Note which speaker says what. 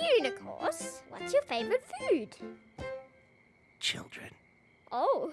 Speaker 1: Unicorns. what's your favourite food?
Speaker 2: Children.
Speaker 1: Oh,